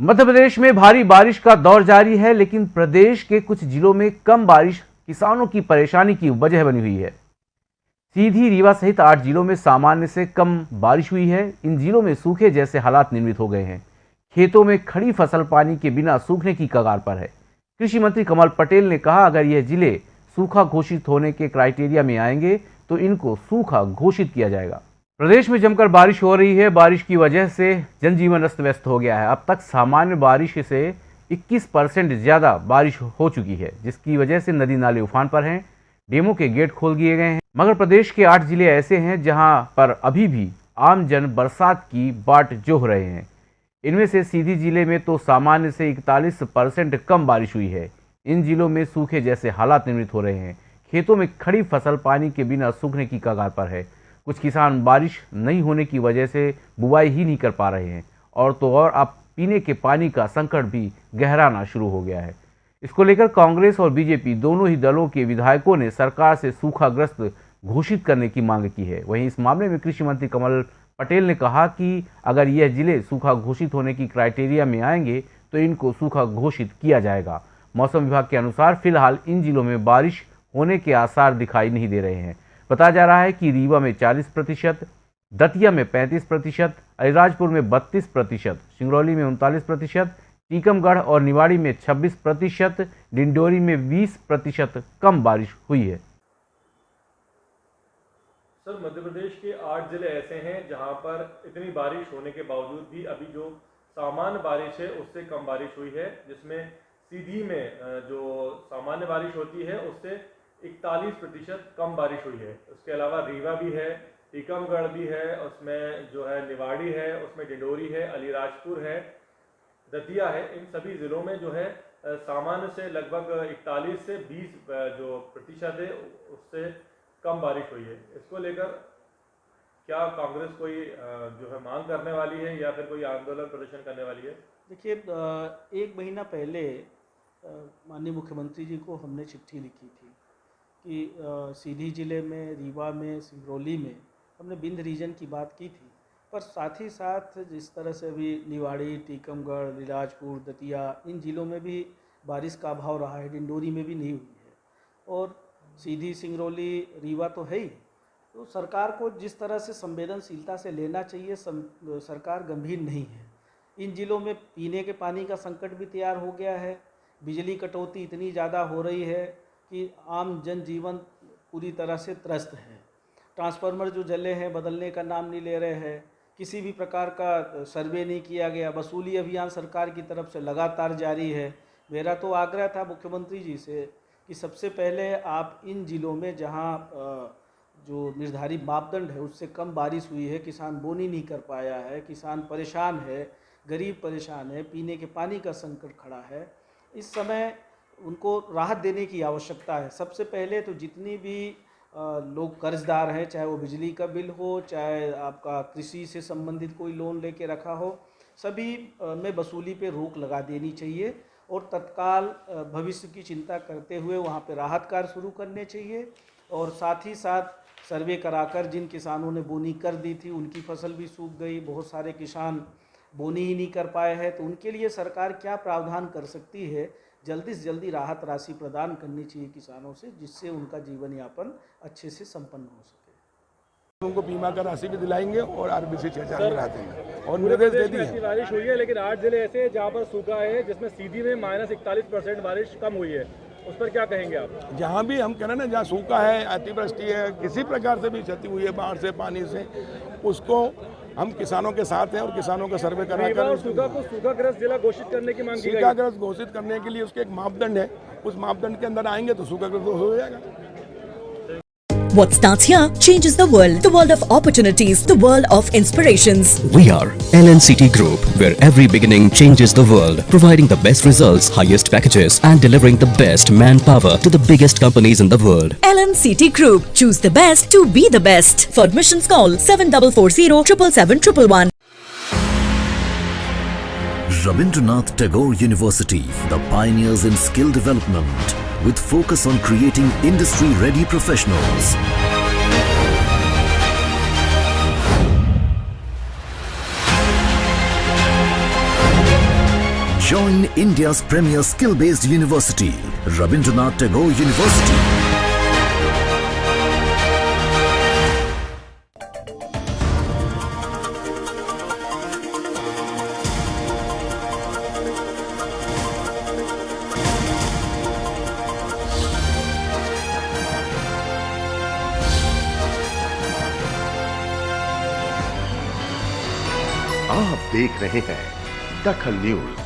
मध्य प्रदेश में भारी बारिश का दौर जारी है, लेकिन प्रदेश के कुछ जिलों में कम बारिश किसानों की परेशानी की वजह बनी हुई है। सीधी रीवा सहित आठ जिलों में सामान्य से कम बारिश हुई है। इन जिलों में सूखे जैसे हालात निर्मित हो गए हैं। खेतों में खड़ी फ़सल पानी के बिना सूखने की कगार पर है। कृषि मंत्री कमल पटेल ने कहा, अगर यह ज़िले सूखा घोषित होने के क्राइटेरिया में आएँगे तो इनको सूखा घोषित किया जाएगा। प्रदेश में जमकर बारिश हो रही है। बारिश की वजह से जनजीवन अस्त व्यस्त हो गया है। अब तक सामान्य बारिश से 21 परसेंट ज़्यादा बारिश हो चुकी है, जिसकी वजह से नदी नाले उफान पर हैं, डेमो के गेट खोल दिए गए हैं। मगर प्रदेश के आठ ज़िले ऐसे हैं जहाँ पर अभी भी आम जन बरसात की बाट जोह रहे हैं। इनमें से सीधी ज़िले में तो सामान्य से इकतालीस परसेंट कम बारिश हुई है। इन जिलों में सूखे जैसे हालात निर्मित हो रहे हैं। खेतों में खड़ी फ़सल पानी के बिना सूखने की कगार पर है। कुछ किसान बारिश नहीं होने की वजह से बुआई ही नहीं कर पा रहे हैं। और तो और अब पीने के पानी का संकट भी गहराना शुरू हो गया है। इसको लेकर कांग्रेस और बीजेपी दोनों ही दलों के विधायकों ने सरकार से सूखाग्रस्त घोषित करने की मांग की है। वहीं इस मामले में कृषि मंत्री कमल पटेल ने कहा कि अगर यह ज़िले सूखा घोषित होने की क्राइटेरिया में आएँगे तो इनको सूखा घोषित किया जाएगा। मौसम विभाग के अनुसार फ़िलहाल इन जिलों में बारिश होने के आसार दिखाई नहीं दे रहे हैं। बताया जा रहा है कि रीवा में 40 प्रतिशत, दतिया में 35 प्रतिशत, अलीराजपुर में 32 प्रतिशत, सिंगरौली में उनतालीस प्रतिशत, टीकमगढ़ और निवाड़ी में 26 प्रतिशत, डिंडोरी में 20 प्रतिशत कम बारिश हुई है। सर मध्य प्रदेश के आठ ज़िले ऐसे हैं जहाँ पर इतनी बारिश होने के बावजूद भी अभी जो सामान्य बारिश है, उससे कम बारिश हुई है, जिसमें सीधी में जो सामान्य बारिश होती है, उससे इकतालीस प्रतिशत कम बारिश हुई है। उसके अलावा रीवा भी है, टीकमगढ़ भी है, उसमें जो है निवाड़ी है, उसमें डिंडोरी है, अलीराजपुर है, दतिया है। इन सभी ज़िलों में जो है सामान्य से लगभग इकतालीस से 20 जो प्रतिशत है, उससे कम बारिश हुई है। इसको लेकर क्या कांग्रेस कोई जो है मांग करने वाली है या फिर कोई आंदोलन प्रदर्शन करने वाली है? देखिए एक महीना पहले माननीय मुख्यमंत्री जी को हमने चिट्ठी लिखी थी। कि सीधी ज़िले में रीवा में सिंगरौली में हमने बिंद रीजन की बात की थी। पर साथ ही साथ जिस तरह से अभी निवाड़ी टीकमगढ़ लीलाजपुर दतिया इन ज़िलों में भी बारिश का अभाव रहा है डिंडोरी में भी नहीं हुई है। और सीधी सिंगरौली रीवा तो है ही। तो सरकार को जिस तरह से संवेदनशीलता से लेना चाहिए सम, सरकार गंभीर नहीं है। इन ज़िलों में पीने के पानी का संकट भी तैयार हो गया है बिजली कटौती इतनी ज़्यादा हो रही है कि आम जनजीवन पूरी तरह से त्रस्त है। ट्रांसफार्मर जो जले हैं, बदलने का नाम नहीं ले रहे हैं, किसी भी प्रकार का सर्वे नहीं किया गया, वसूली अभियान सरकार की तरफ़ से लगातार जारी है। मेरा तो आग्रह था मुख्यमंत्री जी से कि सबसे पहले आप इन ज़िलों में जहाँ जो निर्धारित मापदंड है, उससे कम बारिश हुई है, किसान बोनी नहीं कर पाया है, किसान परेशान है, गरीब परेशान है, पीने के पानी का संकट खड़ा है, इस समय उनको राहत देने की आवश्यकता है। सबसे पहले तो जितनी भी लोग कर्जदार हैं, चाहे वो बिजली का बिल हो, चाहे आपका कृषि से संबंधित कोई लोन लेके रखा हो, सभी में वसूली पे रोक लगा देनी चाहिए और तत्काल भविष्य की चिंता करते हुए वहाँ पे राहत कार्य शुरू करने चाहिए और साथ ही साथ सर्वे कराकर जिन किसानों ने बोनी कर दी थी, उनकी फ़सल भी सूख गई, बहुत सारे किसान बोनी ही नहीं कर पाए हैं तो उनके लिए सरकार क्या प्रावधान कर सकती है जल्दी से जल्दी राहत राशि प्रदान करनी चाहिए किसानों से जिससे उनका जीवन यापन अच्छे से संपन्न हो सके। उनको बीमा का राशि भी दिलाएँगे और आरबीसी छह हज़ार देंगे। और निर्देश दे दिए बारिश हुई है लेकिन आठ ज़िले ऐसे जहाँ पर सूखा है जिसमें सीधी में माइनस इकतालीस परसेंट बारिश कम हुई है। उस पर क्या कहेंगे आप? जहाँ भी हम कह रहे हैं ना जहाँ सूखा है अतिवृष्टि है किसी प्रकार से भी क्षति हुई है बाढ़ से पानी से उसको हम किसानों के साथ हैं और किसानों का सर्वे करा कर सूखा को सूखाग्रस्त जिला घोषित करने की मांग सूखाग्रस्त घोषित करने के लिए उसके एक मापदंड है। उस मापदंड के अंदर आएँगे तो सूखाग्रस्त हो जाएगा। What starts here changes the world. The world of opportunities. The world of inspirations. We are LNCT Group, where every beginning changes the world. Providing the best results, highest packages and delivering the best manpower to the biggest companies in the world. LNCT Group. Choose the best to be the best. For admissions call 7440 777 Rabindranath Tagore University, the pioneers in skill development with focus on creating industry-ready professionals. Join India's premier skill-based university, Rabindranath Tagore University. आप देख रहे हैं दखल news.